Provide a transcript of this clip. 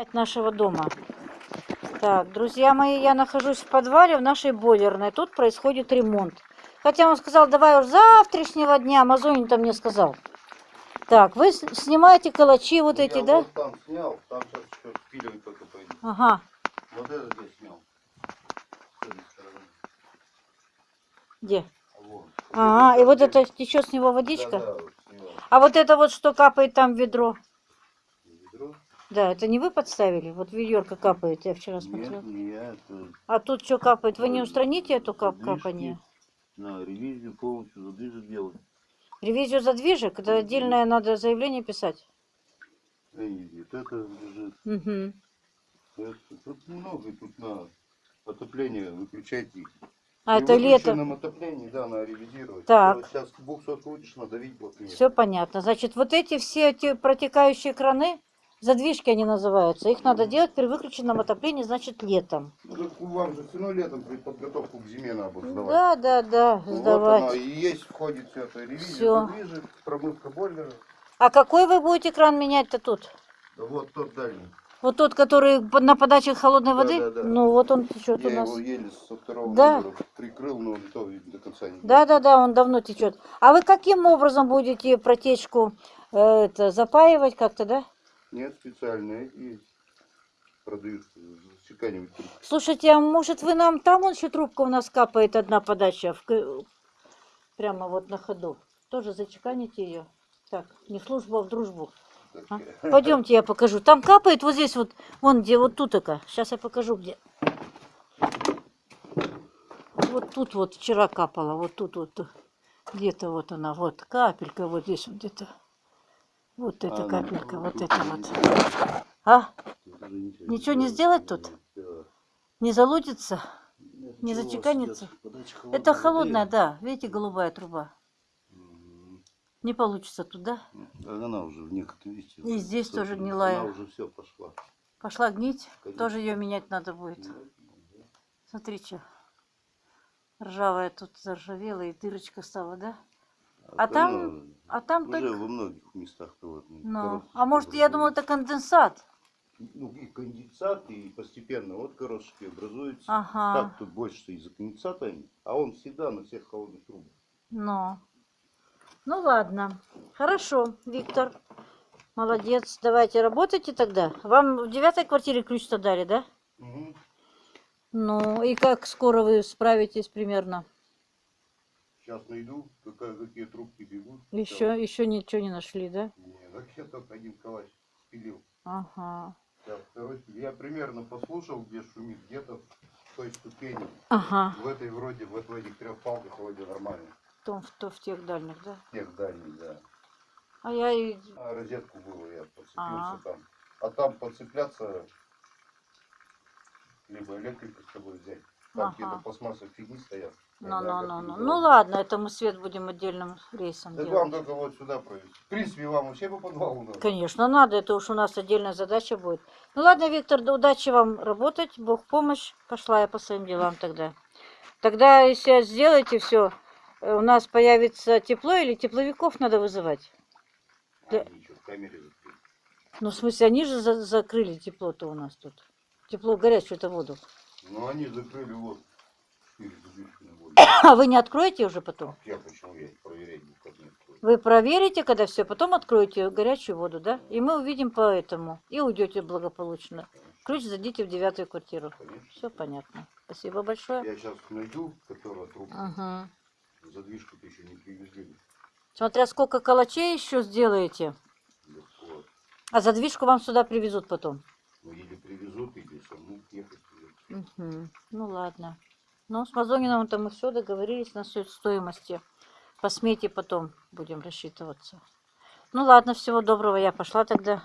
от нашего дома. Так, друзья мои, я нахожусь в подвале в нашей бойлерной. Тут происходит ремонт. Хотя он сказал, давай уж завтрашнего дня. Амазонин-то мне сказал. Так, вы с- снимаете калачи вот Ну, эти, я да? Вот там снял, там сейчас еще впиливать только пойду. Ага. Вот это здесь снял. С. Где? Вот. Ага, и вот это течет с него водичка? Да, да, вот снял. А вот это вот, что капает там в ведро? Да, это не вы подставили? Вот ведерко капает, я вчера смотрела. Нет, не я, это А тут что капает? Вы не устраните эту кап капание? На ревизию полностью задвижек делать. Ревизию задвижек? Это отдельное надо заявление писать. Эй, вот это лежит. Угу. Это, тут много, тут на отопление выключайте их. А При это лето. выключенном отоплении, да, надо ревизировать. Так. Вот Сейчас 200 крутишь, надавить плотнее. Все понятно. Значит, вот эти все эти протекающие краны, задвижки они называются, их надо делать при выключенном отоплении, значит, летом. Ну, так вам же все равно летом при подготовку к зиме надо сдавать. Да, да, да, Вот оно, сдавать. и есть входит все это ревизия, Всё. задвижек, промывка бойлера. А какой вы будете кран менять-то тут? Да вот тот дальний. Вот тот, который на подаче холодной Да, воды? да, да. Ну, вот он течет у Я нас. его еле со второго Да. номера прикрыл, но то видно, до конца не Да, да, да, он давно течет. А вы каким образом будете протечку э, это, запаивать как-то, да? Нет, специальные и продают чеканивать. Слушайте, а может вы нам там он еще трубка у нас капает одна подача в прямо вот на ходу. Тоже зачеканите ее. Так, не в службу, а в дружбу. А? Пойдемте, я покажу. Там капает вот здесь вот, вон где, вот тут такая. Сейчас я покажу где. Вот тут вот вчера капала, вот тут вот. Где-то вот она, вот капелька, вот здесь вот где-то. Вот эта А, капелька, ну, вот не вот. А? Ничего Ничего не сделать тут? Не залудится? Нет, Не зачеканится? подача Это холодная, воды. да. Видите, голубая труба. М, Не получится туда. Да она уже в некотором видите. И здесь тоже гнилая. Она уже все пошла. Пошла гнить. Конечно. Тоже ее менять надо будет. Смотри, что. Ржавая тут заржавела и дырочка стала, да? А там- оно А там уже только... во многих местах вот, Ну, коробочки а может, я думала, это конденсат. Ну, и конденсат, и постепенно вот корошки образуются. Ага. Так тут больше из-за конденсата, а он всегда на всех холодных трубах. Ну. Ну ладно. Хорошо, Виктор. Молодец. Давайте работайте тогда. Вам в девятой квартире ключ-то дали, да? Мгм. Ну, и как скоро вы справитесь примерно? Сейчас найду, какая, какие трубки бегут. Еще, еще ничего не нашли, да? Не, так я только один калач спилил. Ага. Сейчас второй. Я примерно послушал, где шумит, где-то в той ступени. Ага. В этой вроде, вот в этих трех палках вроде нормально. В том, в, то, в тех дальних, да? Тех дальних, да. А я и... А розетку было, я подцепился А. там. А там подцепляться, либо электрика с собой взять. Там Ага. какие-то пластмассовые фигни стоят. Ну, ну, ну, ну. Ну ладно, это мы свет будем отдельным рейсом Так делать. вам только вот сюда провести. В принципе, вам вообще по подвалу надо. Конечно, надо, это уж у нас отдельная задача будет. Ну ладно, Виктор, да удачи вам работать, Бог помощь. Пошла я по своим делам тогда. Тогда, если сделаете все, у нас появится тепло или тепловиков надо вызывать? Да. А, ничего, в камере закрыли. Ну, в смысле, они же за- закрыли тепло-то у нас тут. Тепло, горячую-то воду. Ну, они закрыли воду. А вы не откроете уже потом? Я почему я проверять. Вы проверите, когда все, потом откроете горячую воду, да? И мы увидим по этому. И уйдете благополучно. Ключ сдадите в девятую квартиру. Конечно. Все понятно. Спасибо большое. Я сейчас найду, которая трубка. Угу. Задвижку-то еще не привезли. Смотря сколько калачей еще сделаете. А задвижку вам сюда привезут потом. Ну, или привезут, или саму ехать. Угу. Ну ладно. Ну, с Мазониным-то мы все договорились на сто- стоимости. По смете потом будем рассчитываться. Ну ладно, всего доброго. Я пошла тогда.